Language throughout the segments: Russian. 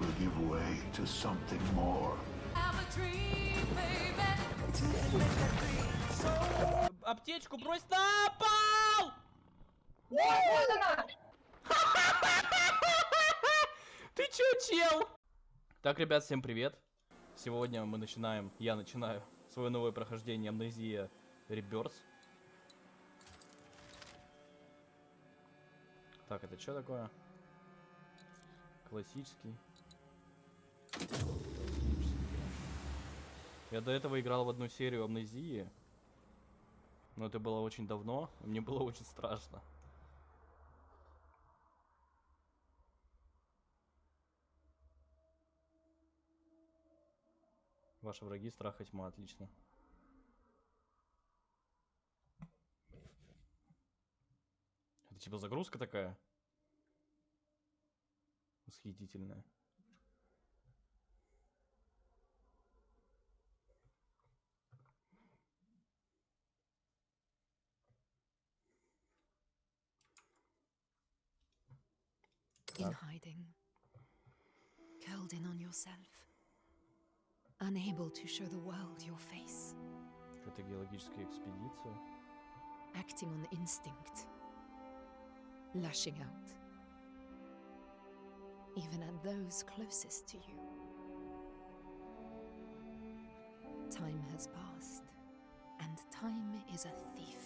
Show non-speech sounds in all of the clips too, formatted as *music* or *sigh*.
will give way to something more. Аптечку брось на пол! *laughs* Ты чё, чел? Так, ребят, всем привет. Сегодня мы начинаем, я начинаю свое новое прохождение Амнезия Rebirth. Так, это что такое? Классический. Я до этого играл в одну серию Амнезии. Но это было очень давно, и мне было очень страшно. Ваши враги страх и тьма, отлично. Это типа загрузка такая? Восхитительная. in hiding, curled in on yourself, unable to show the world your face, Это геологическая экспедиция. acting on instinct, lashing out, even at those closest to you. Time has passed, and time is a thief.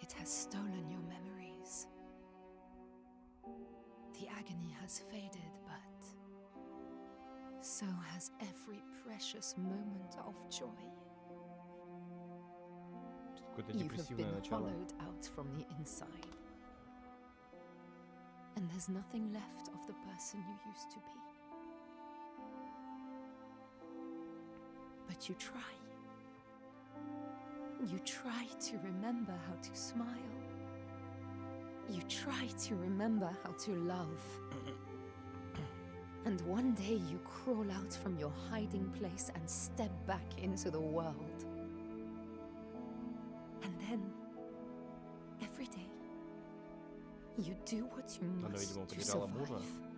It has stolen your agony has faded, but so has every precious moment of joy. You have been hollowed out from the inside. And there's nothing left of the person you used to be. But you try. You try to remember how to smile you try to remember how to love. and one day you crawl out from your hiding place and step back into the world. And then, every day, you do what you must to survive.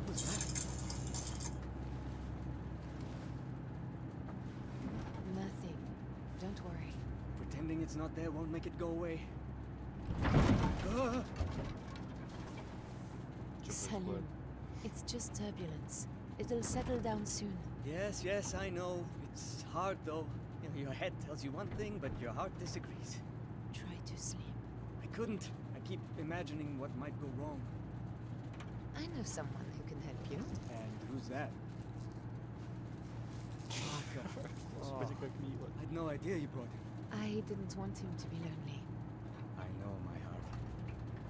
What was that? Nothing. Don't worry. Pretending it's not there won't make it go away. Salim, it's just turbulence. It'll settle down soon. Yes, yes, I know. It's hard, though. You know, your head tells you one thing, but your heart disagrees. Try to sleep. I couldn't. I keep imagining what might go wrong. I know someone who can help you. And who's that? Parker. *laughs* oh, I had no idea you brought him. I didn't want him to be lonely. I know, my heart.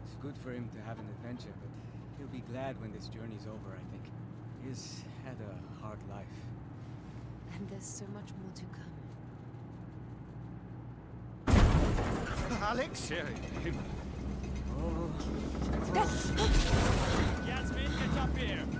It's good for him to have an adventure, but he'll be glad when this journey's over, I think. He's had a hard life. And there's so much more to come. Alex? Yeah, him. Oh. Up here!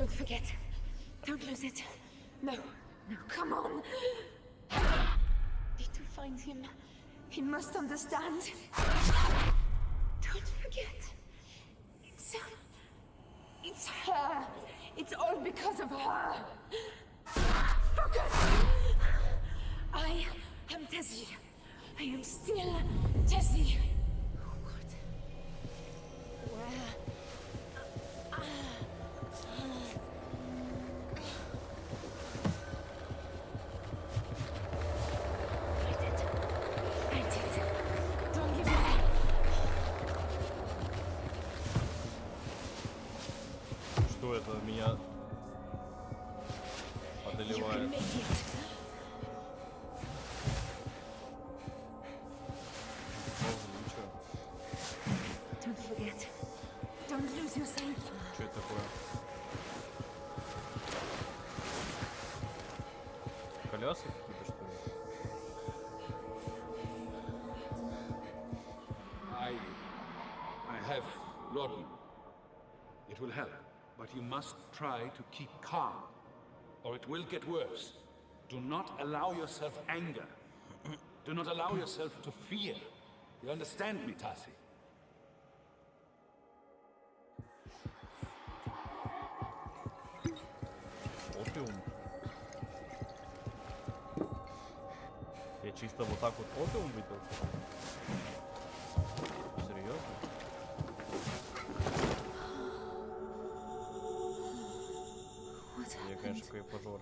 Don't forget. Don't lose it. No. No, come on. Need to find him. He must understand. Don't forget. It's. Uh, it's her. It's all because of her. Focus! I am Tessie. I am still Tessie. must try to keep calm, or it will get worse. Do not allow yourself anger. Do not allow yourself to fear. You understand me, Tassi? Опиум. Я чисто вот так вот опиум выпил? All?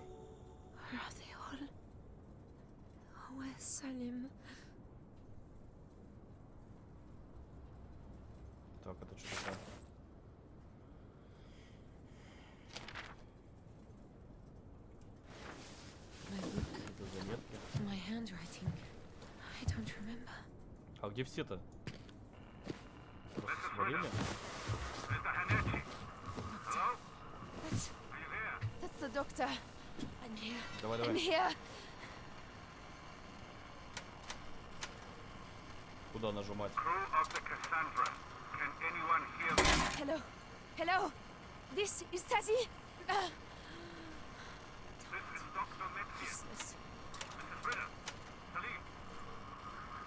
Where's Salim? Так, это что такое? My book, Какие-то заметки. my handwriting. I don't remember. А где все-то? Просто свалили? Doctor. I'm here. Давай, I'm давай. here. Куда нажимать? Crew of the Cassandra. Can anyone hear me? Hello. Hello. This is Tazzy. Uh, This is Dr. Metzius. useless. Mrs. Ritter. Salim.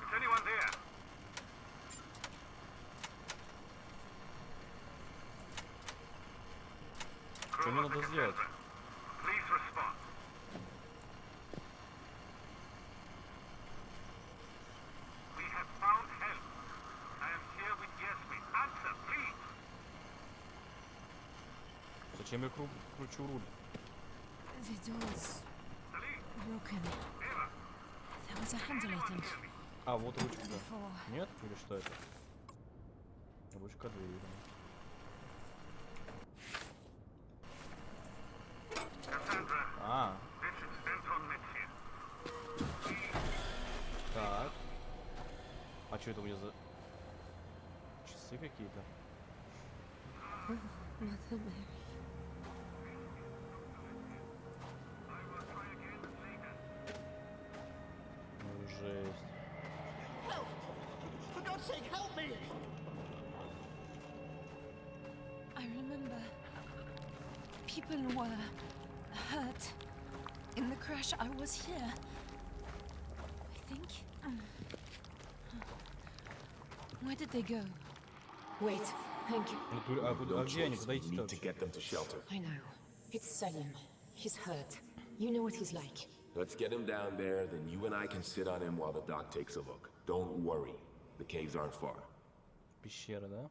Is anyone there? Что мне надо сделать? Зачем я кру- кручу руль? А, вот ручка. before. Нет? Или что это? Ручка двери. А, так. А что это у меня за... Часы какие-то? God's sake, help me! I remember. People were hurt. In the crash, I was here. I think. Where did they go? Wait, Thank you. choice. We need to get them to shelter. I know. It's Selim. He's hurt. You know what he's like. Let's get him down there, then you and I can sit on him while the doc takes a look. Don't worry. The caves aren't far. Пещера, да?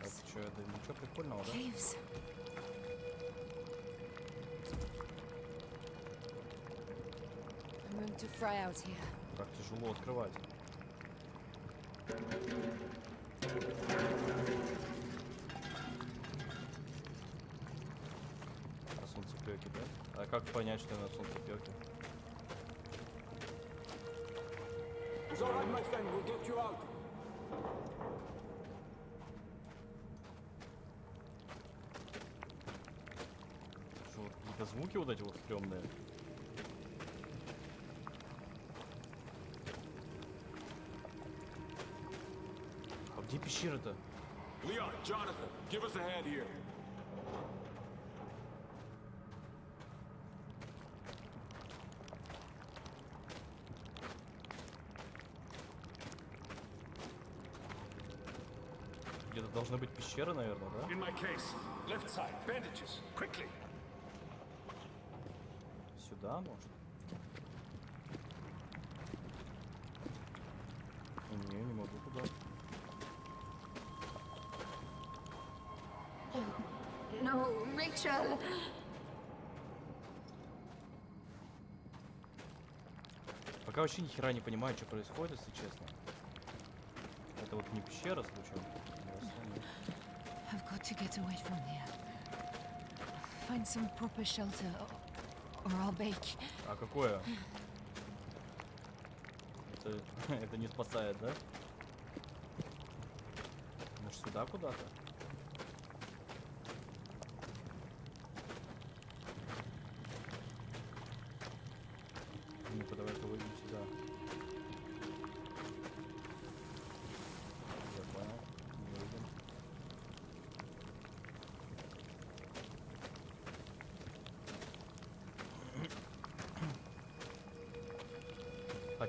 Так, что, это ничего прикольного, да? Caves. I'm going to fry out here. Так тяжело открывать. На солнцепёке, да? А как понять, что я на солнцепёке? It's all right, my friend. We'll get you out. Что, какие-то звуки вот эти вот стрёмные? А где пещера-то? Leon, Jonathan, give us a hand here. Должна быть пещера, наверное, да? In my case. Left side. Bandages. Quickly. Сюда, может? Не, не могу туда. No, Rachel! Пока вообще ни хера не понимаю, что происходит, если честно. Это вот не пещера случайно? to get away from here. Find some proper shelter, or I'll bake. А какое? это, это не спасает, да? Ну сюда куда-то?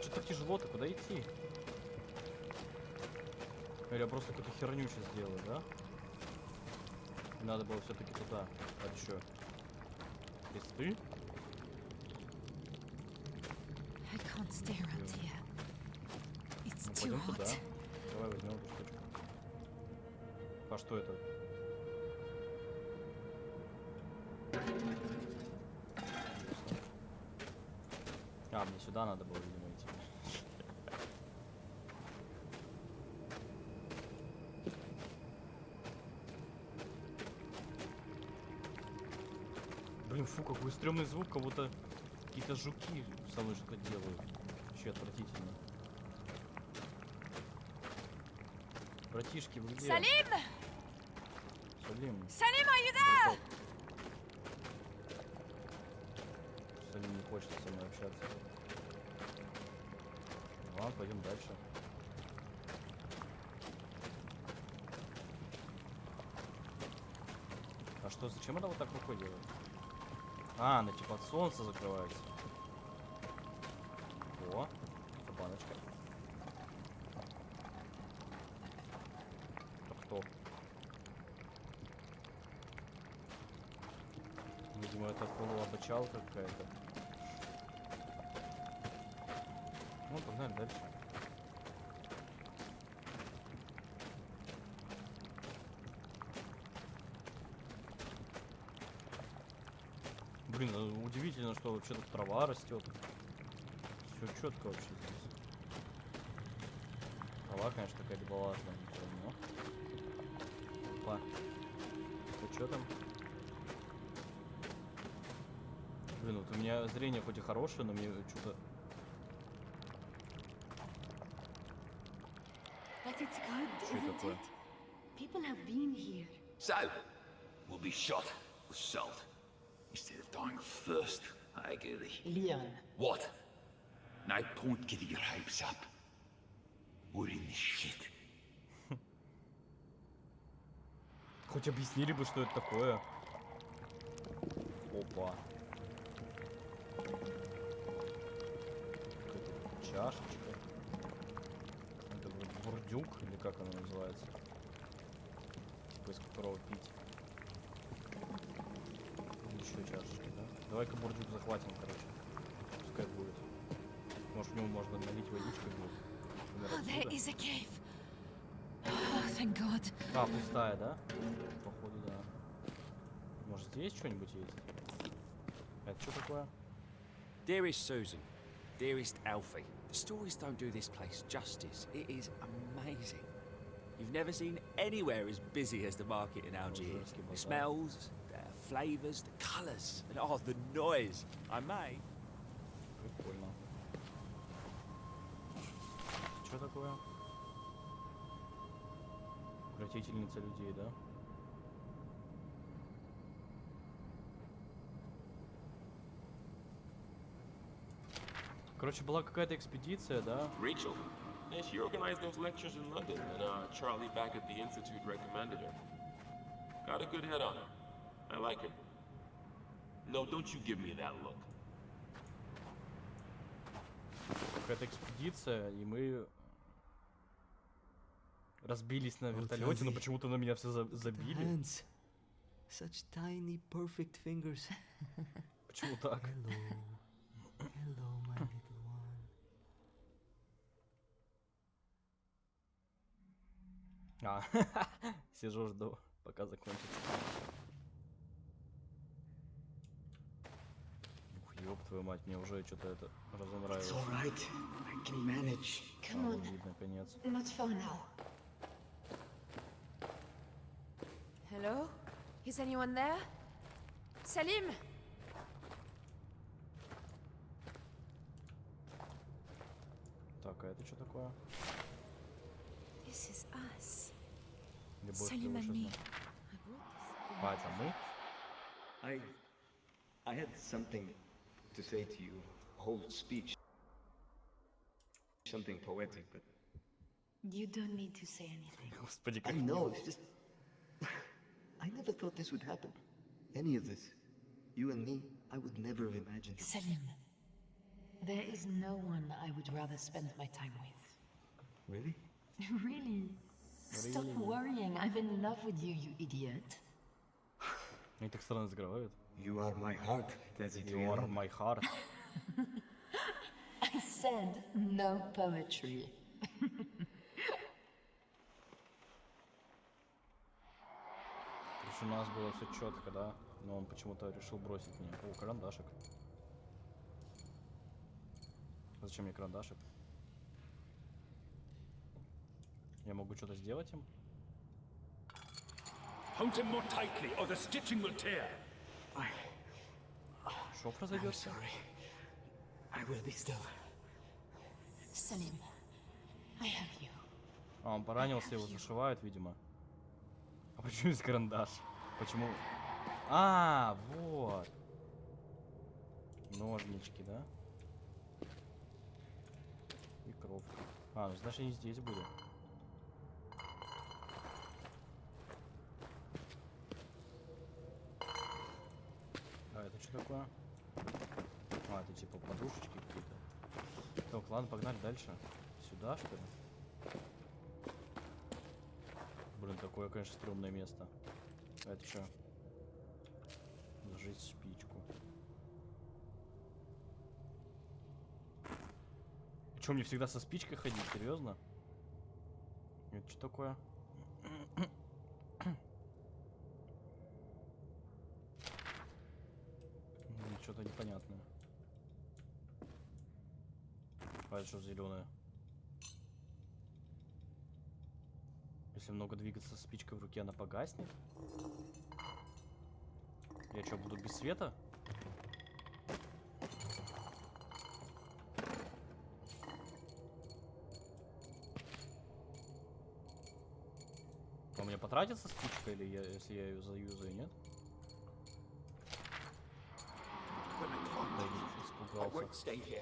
Что так тяжело-то? Куда идти? Или я просто какую-то херню сейчас сделаю, да? Надо было все-таки туда. А ты? Around here. It's Ну, пойдем туда. Давай возьмем эту штучку. А что это? А, мне сюда надо было, Блин, фу, какой стрёмный звук, как будто какие-то жуки со мной что-то делают. Вообще отвратительно. Братишки, вы где? Салим. Are you there? браток. Салим не хочет со мной общаться. Ладно, пойдем дальше. А что, зачем она вот так рукой делает? А, она типа от солнца закрывается. О, баночка. Это кто? Видимо, это полуобочалка какая-то. Ну, погнали дальше. Блин, ну, удивительно, что вообще тут трава растет. Все четко вообще здесь. Трава, конечно, какая-то балажная, но всё равно. Опа. Тут что там? Блин, вот у меня зрение хоть и хорошее, но мне что-то... Что это такое? People have been here. So, we'll be shot with salt instead of dying of thirst. I agree. Leon, What? No point getting your hopes up. We're in this shit. *laughs* Хоть объяснили бы, что это такое. Опа. Чашечка. Это вроде бурдюк, или как оно называется? Типа из которого пить. Еще чашечка, да? Давай-ка бурдюк захватим, короче. Пускай будет. Может, в него можно налить водичкой будет. Например, Oh, there отсюда. is a cave. Oh, thank God. А, пустая, да? Походу, да. Может, здесь что-нибудь есть? Это что такое? Dearest Susan, dearest Alfie, the stories don't do this place justice. It is amazing. You've never seen anywhere as busy as the market in Algiers. Algiers, The smells, the flavours, the colours, and oh, the noise. I may. Прикольно. Что такое? Укротительница людей, да? Короче, была какая-то экспедиция, да? Rachel? Yeah, she organized those lectures in London, and uh, Charlie back at the Institute recommended her. Got a good head on her. I like her. No, don't you give me that look. Какая-то экспедиция, и мы разбились на вертолете, но почему-то на меня все за- забили. Such tiny, perfect fingers. *laughs* Почему так? Hello. Hello, my little one. А, *laughs* сижу, жду, пока закончится. Ёб твою мать, мне уже что-то это разонравилось. It's all right. I can manage. А, Come on. вид, наконец. Not far now. Hello? Is anyone there? Salim? Так, а это что такое? This is us. Любовь Salim and me. А, это мы? I. I had something to say to you. Whole speech. Something poetic, but. You don't need to say anything. Господи, I *laughs* как know, it's just. *laughs* I never thought this would happen. Any of this. You and me, I would never have imagined. it. Selim, there is no one I would rather spend my time with. Really? *laughs* really? Stop worrying. I'm in love with you, you idiot. Они так странно разговаривают. You are my heart, Desi You are my heart. *laughs* I said no poetry. У нас было все четко, да? Но он почему-то решил бросить меня. О, карандашик. Зачем мне карандашик? Я могу что-то сделать им? Hold him more tightly, or the stitching will tear. Что I'm произойдет? sorry. I will be still. Selim, I have you. А, он поранился, его зашивают, видимо. А почему здесь карандаш? Почему? А, вот. Ножнички, да? И кровка. А, ну значит они здесь были. А, это что такое? А, это типа подушечки какие-то. Так, ладно, погнали дальше. Сюда, что ли? Блин, такое, конечно, стрёмное место. А это что? Зажечь спичку. Че, мне всегда со спичкой ходить? Серьезно? Это что такое? Что-то непонятное. А это что зеленое? Если много двигаться со спичкой в руке, она погаснет? Я что, буду без света? У меня потратится спичка, или я, если я ее заюзаю, нет? But I can't. Да, I испугался. Won't stay here.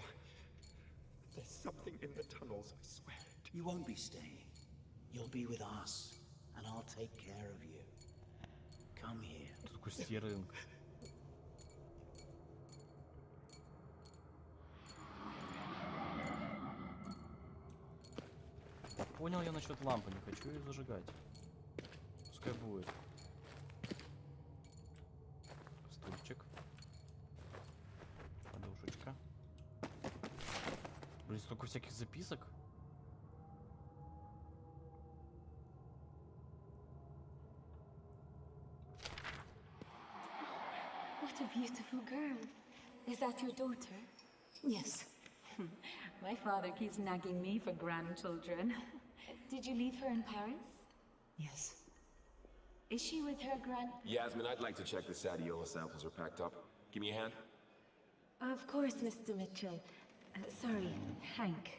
There's something in the tunnels, I swear it. You won't be staying. You'll be with us, and I'll take care of you. Come here. Тут такой стерлинг. Понял я насчет лампы, не хочу ее зажигать. Пускай будет. Блин, столько всяких записок. What a beautiful girl. Is that your daughter? Yes. *laughs* My father keeps nagging me for grandchildren. *laughs* Did you leave her in Paris? Yes. Is she with her grand... Yasmin, I'd like to check the Sadiola samples are packed up. Give me a hand. Of course, Mr. Mitchell. Sorry, Hank.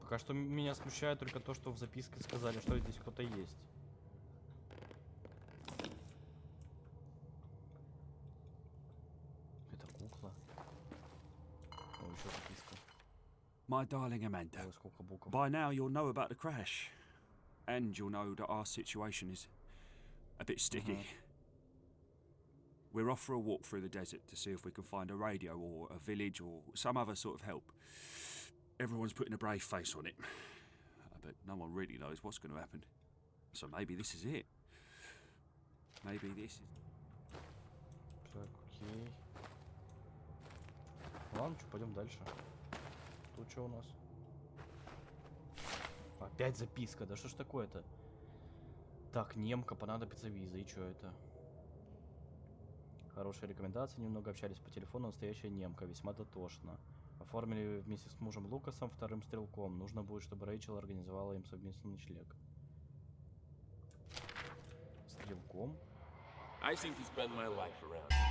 Пока что меня смущает только то, что в записке сказали, что здесь кто-то есть. Это кукла. О, еще записка. My darling Amanda, by now you'll know about the crash. And you'll know that our situation is a bit sticky. We're off for a walk through the desert to see if we can find a radio or a village or some other sort of help. Everyone's putting a brave face on it. Uh, But no one really knows what's going to happen. So maybe this is it. Maybe this is. Так, окей. Ладно, что, пойдем дальше. Тут что у нас? Опять записка, да что ж такое-то? Так, немка, понадобится виза, и что это? Хорошие рекомендации, немного общались по телефону, настоящая немка, весьма дотошно. Оформили вместе с мужем Лукасом, вторым стрелком. Нужно будет, чтобы Рэйчел организовала им совместный ночлег. Стрелком? I seem to spend my life around.